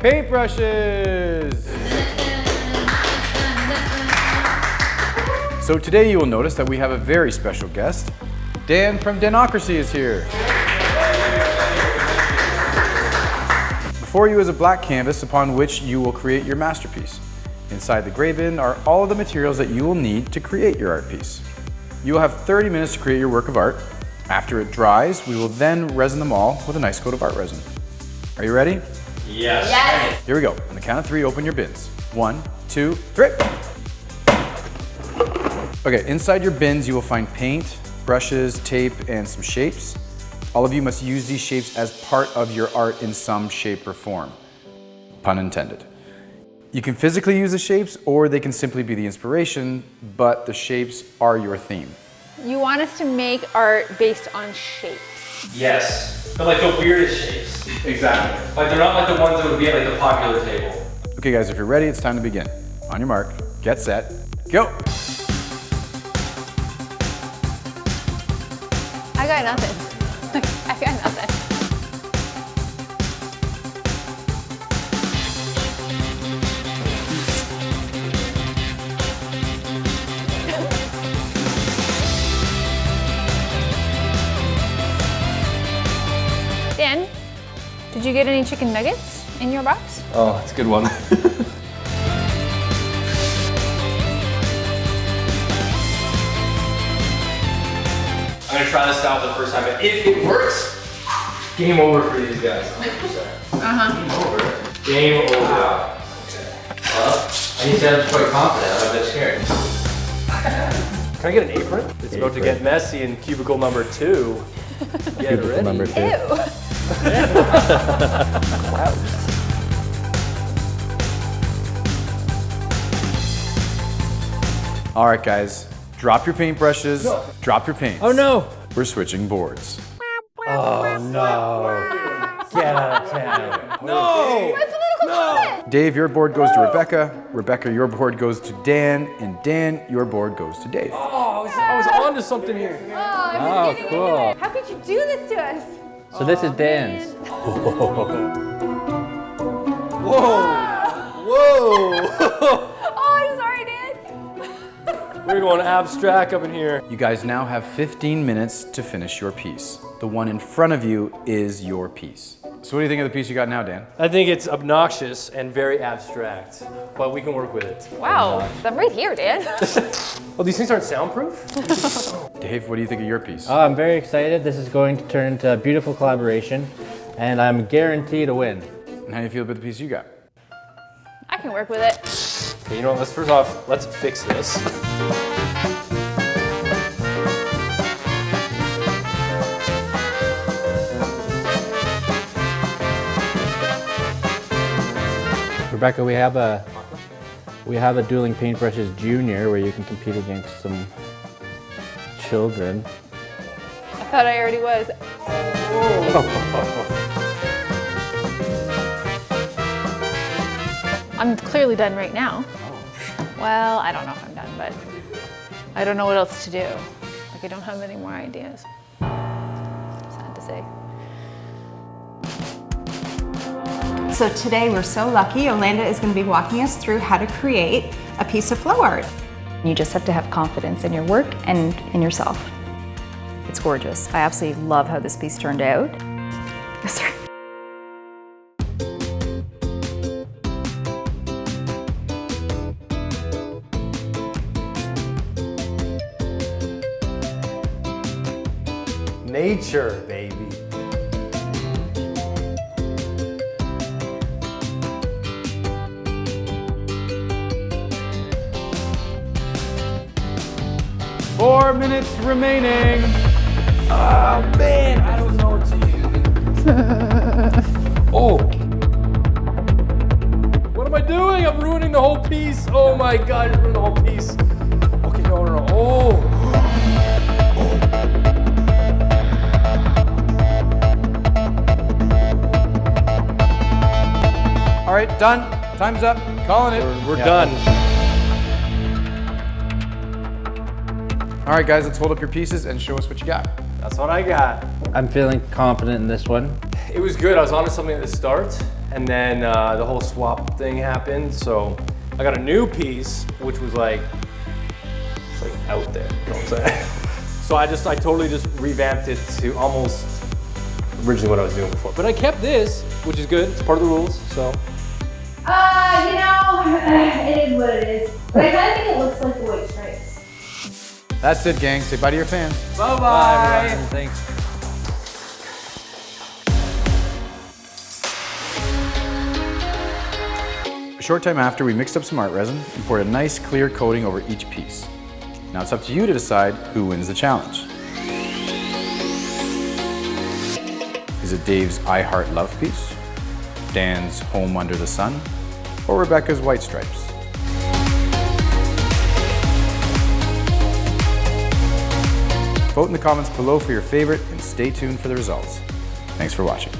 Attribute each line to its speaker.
Speaker 1: paintbrushes. So today you will notice that we have a very special guest. Dan from Danocracy is here. Before you is a black canvas upon which you will create your masterpiece. Inside the gray bin are all of the materials that you will need to create your art piece. You will have 30 minutes to create your work of art. After it dries, we will then resin them all with a nice coat of art resin. Are you ready?
Speaker 2: Yes.
Speaker 3: Yes.
Speaker 1: Here we go. On the count of three, open your bins. One, two, three. Okay, inside your bins, you will find paint, brushes, tape, and some shapes. All of you must use these shapes as part of your art in some shape or form. Pun intended. You can physically use the shapes or they can simply be the inspiration, but the shapes are your theme.
Speaker 3: You want us to make art based on shapes.
Speaker 2: Yes. But like the weirdest shapes.
Speaker 1: Exactly.
Speaker 2: Like they're not like the ones that would be at like the popular table.
Speaker 1: Okay guys, if you're ready, it's time to begin. On your mark, get set, go.
Speaker 3: I got nothing. I got nothing. Dan, did you get any chicken nuggets in your box?
Speaker 2: Oh, that's a good one. I'm gonna try this out the first time, but if it works, game over for these guys. 100%.
Speaker 3: Uh-huh.
Speaker 2: Game over. Game over. Well, I need to say I'm quite confident. I'm a bit scared. Can I get an apron? It's about to get messy in cubicle number two. Get ready.
Speaker 4: Number two.
Speaker 3: Ew.
Speaker 1: All right guys, drop your paintbrushes, drop your paints.
Speaker 4: Oh no!
Speaker 1: We're switching boards.
Speaker 4: Oh no! Get out of town.
Speaker 2: No!
Speaker 3: That's political comment.
Speaker 1: Dave, your board goes to Rebecca. Rebecca, your board goes to Dan. And Dan, your board goes to Dave.
Speaker 2: Oh, I was, I was on to something here.
Speaker 3: Oh, I'm
Speaker 4: Oh, cool.
Speaker 3: How could you do this to us?
Speaker 4: So this is Dan's. Whoa! Whoa!
Speaker 3: oh, I'm sorry, Dan.
Speaker 2: We're going abstract up in here.
Speaker 1: You guys now have 15 minutes to finish your piece. The one in front of you is your piece. So what do you think of the piece you got now, Dan?
Speaker 2: I think it's obnoxious and very abstract, but we can work with it.
Speaker 3: Wow, uh, I'm right here, Dan.
Speaker 2: well, these things aren't soundproof?
Speaker 1: Dave, what do you think of your piece?
Speaker 4: Oh, I'm very excited. This is going to turn into a beautiful collaboration, and I'm guaranteed to win.
Speaker 1: and how do you feel about the piece you got?
Speaker 3: I can work with it.
Speaker 2: Okay, you know what, let's first off, let's fix this.
Speaker 4: Rebecca, we have a we have a dueling paintbrushes junior where you can compete against some children.
Speaker 3: I thought I already was. I'm clearly done right now. Oh. Well, I don't know if I'm done, but I don't know what else to do. Like, I don't have any more ideas. Sad to say.
Speaker 5: So today we're so lucky. Yolanda is going to be walking us through how to create a piece of flow art.
Speaker 6: You just have to have confidence in your work and in yourself. It's gorgeous. I absolutely love how this piece turned out. Sorry.
Speaker 2: Nature, baby.
Speaker 1: Four minutes remaining.
Speaker 2: Oh man, I don't know what to use. oh. What am I doing? I'm ruining the whole piece. Oh my god, I just ruined the whole piece. Okay, no, no, no. Oh.
Speaker 1: All right, done. Time's up. Calling it.
Speaker 2: We're done.
Speaker 1: All right, guys, let's hold up your pieces and show us what you got.
Speaker 2: That's what I got.
Speaker 4: I'm feeling confident in this one.
Speaker 2: It was good. I was onto something at the start, and then uh, the whole swap thing happened. So I got a new piece, which was like, it's like out there. You know what I'm saying? so I just, I totally just revamped it to almost originally what I was doing before. But I kept this, which is good. It's part of the rules. So
Speaker 7: Uh, you know, it is what it is. But I kind of think it looks like the white stripes.
Speaker 1: That's it, gang. Say bye to your fans.
Speaker 2: bye bye. Thanks.
Speaker 1: A short time after, we mixed up some art resin and poured a nice clear coating over each piece. Now it's up to you to decide who wins the challenge. Is it Dave's I Heart Love piece, Dan's Home Under the Sun, or Rebecca's White Stripes? Vote in the comments below for your favorite and stay tuned for the results. Thanks for watching.